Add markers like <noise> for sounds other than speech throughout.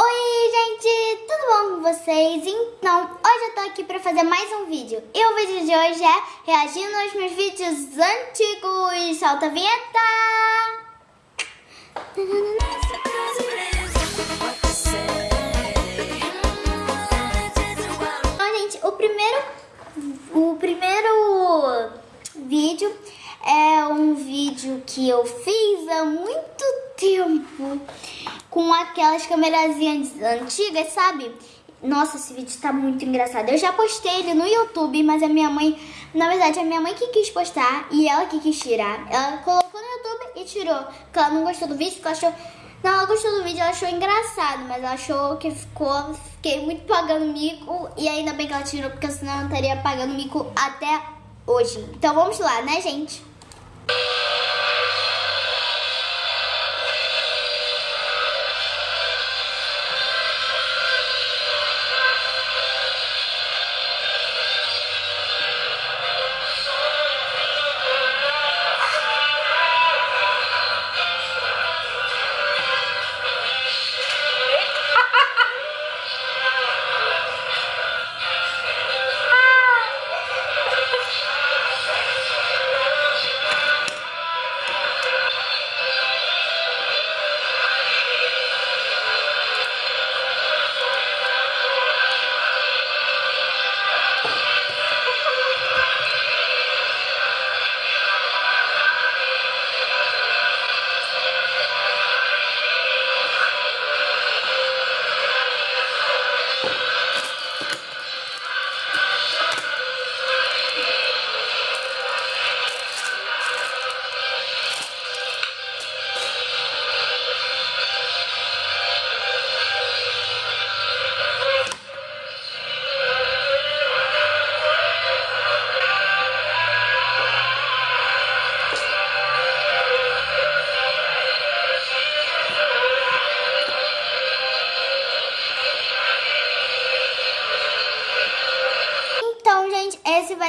Oi, gente! Tudo bom com vocês? Então, hoje eu tô aqui pra fazer mais um vídeo. E o vídeo de hoje é reagindo aos meus vídeos antigos. Solta a vinheta! Então, gente, o primeiro, o primeiro vídeo é um vídeo que eu fiz há muito tempo com aquelas câmerazinhas antigas, sabe? Nossa, esse vídeo tá muito engraçado. Eu já postei ele no YouTube, mas a minha mãe, na verdade, a minha mãe que quis postar e ela que quis tirar. Ela colocou no YouTube e tirou. Porque ela não gostou do vídeo, porque ela achou. Não, ela gostou do vídeo, ela achou engraçado, mas ela achou que ficou. Fiquei muito pagando mico. E ainda bem que ela tirou, porque senão eu estaria pagando mico até hoje. Então vamos lá, né, gente?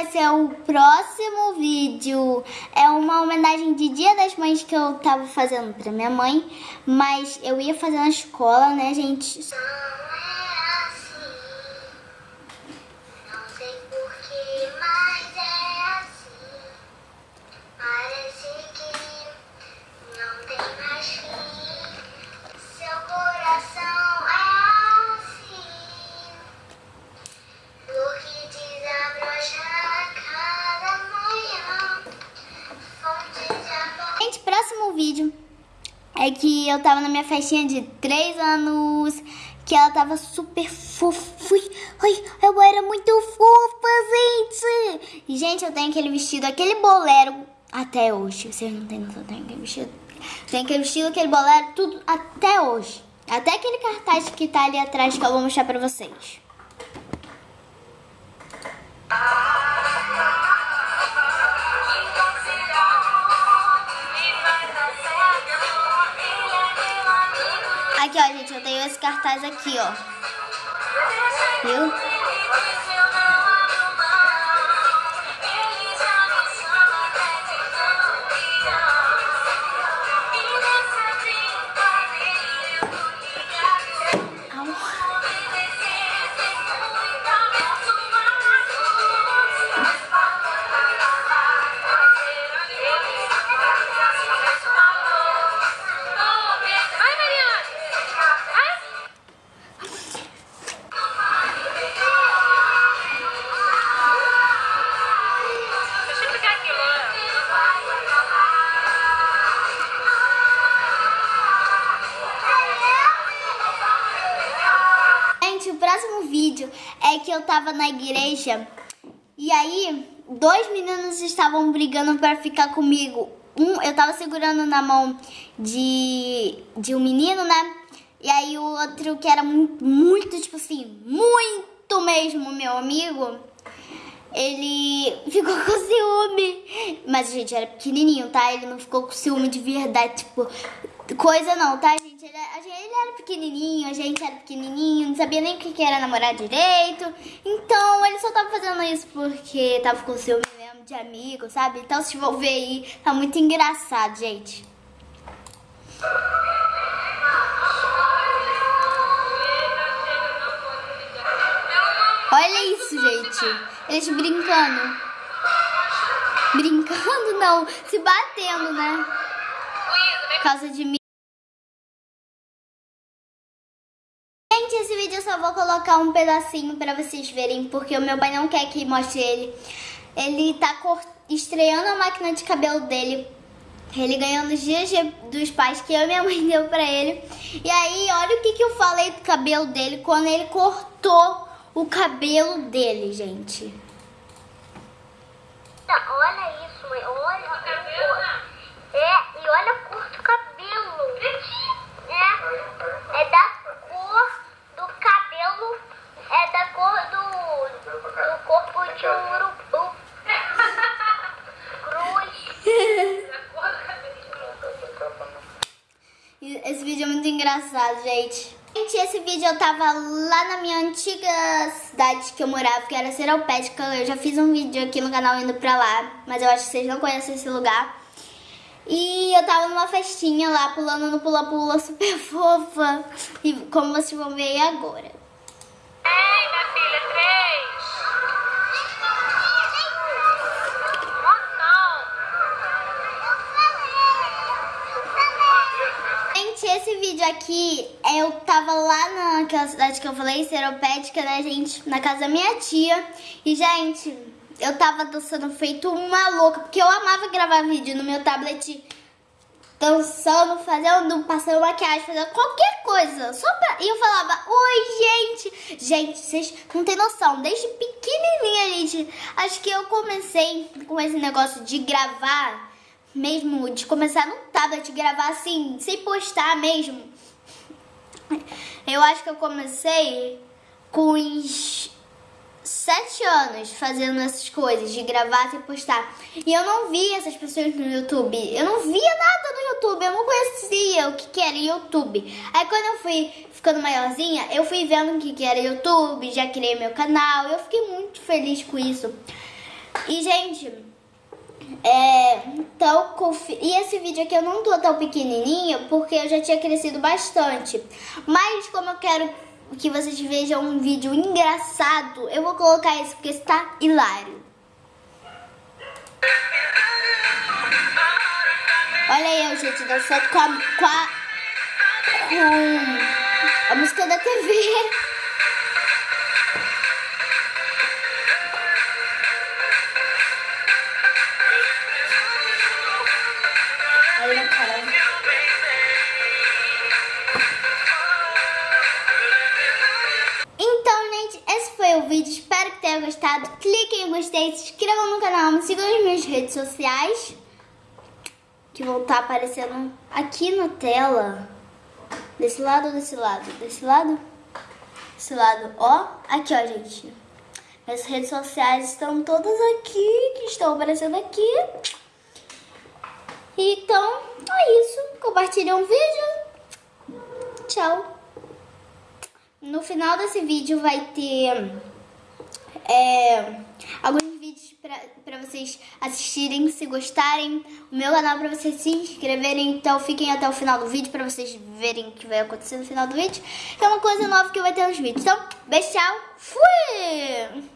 Vai ser o próximo vídeo. É uma homenagem de Dia das Mães que eu tava fazendo pra minha mãe, mas eu ia fazer na escola, né, gente? Vídeo é que eu tava na minha festinha de 3 anos, que ela tava super fofa. Ai, eu era muito fofa, gente. E, gente, eu tenho aquele vestido, aquele bolero até hoje. Vocês não têm noção, eu tenho aquele vestido. Tem aquele vestido, aquele bolero, tudo até hoje. Até aquele cartaz que tá ali atrás que eu vou mostrar pra vocês. Aqui, ó, gente, eu tenho esse cartaz aqui, ó. Viu? É que eu tava na igreja e aí dois meninos estavam brigando pra ficar comigo. Um, eu tava segurando na mão de, de um menino, né? E aí o outro que era muito, muito, tipo assim, muito mesmo meu amigo, ele <laughs> ficou com ciúme. Mas gente era pequenininho, tá? Ele não ficou com ciúme de verdade, tipo, coisa não, tá, gente? pequenininho, a gente era pequenininho, não sabia nem o que era namorar direito. Então ele só tava fazendo isso porque tava com seu mesmo de amigo, sabe? Então se envolver aí, tá muito engraçado, gente. Olha isso, gente. Eles brincando. Brincando não, se batendo, né? Por causa de mim. Vou colocar um pedacinho pra vocês verem, porque o meu pai não quer que mostre ele. Ele tá estreando a máquina de cabelo dele. Ele ganhou nos dias dos pais que eu e minha mãe <laughs> deu pra ele. E aí, olha o que, que eu falei do cabelo dele quando ele cortou o cabelo dele, gente. Olha isso, mãe. Olha. É, e olha a cor do cabelo. É, é da cor do cabelo. É da cor do, do corpo de um urubu. Cruz. E Esse vídeo é gente. Gente, esse vídeo eu tava lá na minha antiga cidade que eu morava, que era Seropédica. Eu já fiz um vídeo aqui no canal indo pra lá, mas eu acho que vocês não conhecem esse lugar. E eu tava numa festinha lá, pulando no pula-pula super <laughs> fofa. E como vocês vão ver agora. Ei, minha filha, três. Aqui, eu tava lá naquela cidade que eu falei, Seropédica, né, gente? Na casa da minha tia. E, gente, eu tava dançando feito uma louca, porque eu amava gravar vídeo no meu tablet, dançando, fazendo, passando maquiagem, fazendo qualquer coisa. Só pra... E eu falava, oi, gente. Gente, vocês não tem noção, desde pequenininha, gente, acho que eu comecei com esse negócio de gravar mesmo de começar no tablet gravar assim, sem postar mesmo. Eu acho que eu comecei com uns sete anos fazendo essas coisas, de gravar sem postar. E eu não via essas pessoas no YouTube. Eu não via nada no YouTube. Eu não conhecia o que, que era YouTube. Aí quando eu fui ficando maiorzinha, eu fui vendo o que, que era YouTube, já criei meu canal. Eu fiquei muito feliz com isso. E, gente, é, então, confi- e esse vídeo aqui eu não tô tão pequenininho porque eu já tinha crescido bastante. Mas como eu quero que vocês vejam um vídeo engraçado, eu vou colocar isso porque está hilário. Olha eu, gente, dançando com a, com a, com a música da TV. Tenha gostado. Cliquem em gostei, se inscrevam no canal, me sigam nas minhas redes sociais. Que vão estar aparecendo aqui na tela. Desse lado ou desse lado? Desse lado? Desse lado, ó. Aqui, ó, gente. Minhas redes sociais estão todas aqui, que estão aparecendo aqui. Então, é isso. Compartilhem o vídeo. Tchau. No final desse vídeo vai ter é, alguns vídeos pra vocês assistirem, se gostarem. O meu canal pra vocês se inscreverem. Então fiquem até o final do vídeo pra vocês verem o que vai acontecer no final do vídeo. Que é uma coisa nova que vai ter nos vídeos. Então, beijo, tchau. Fui!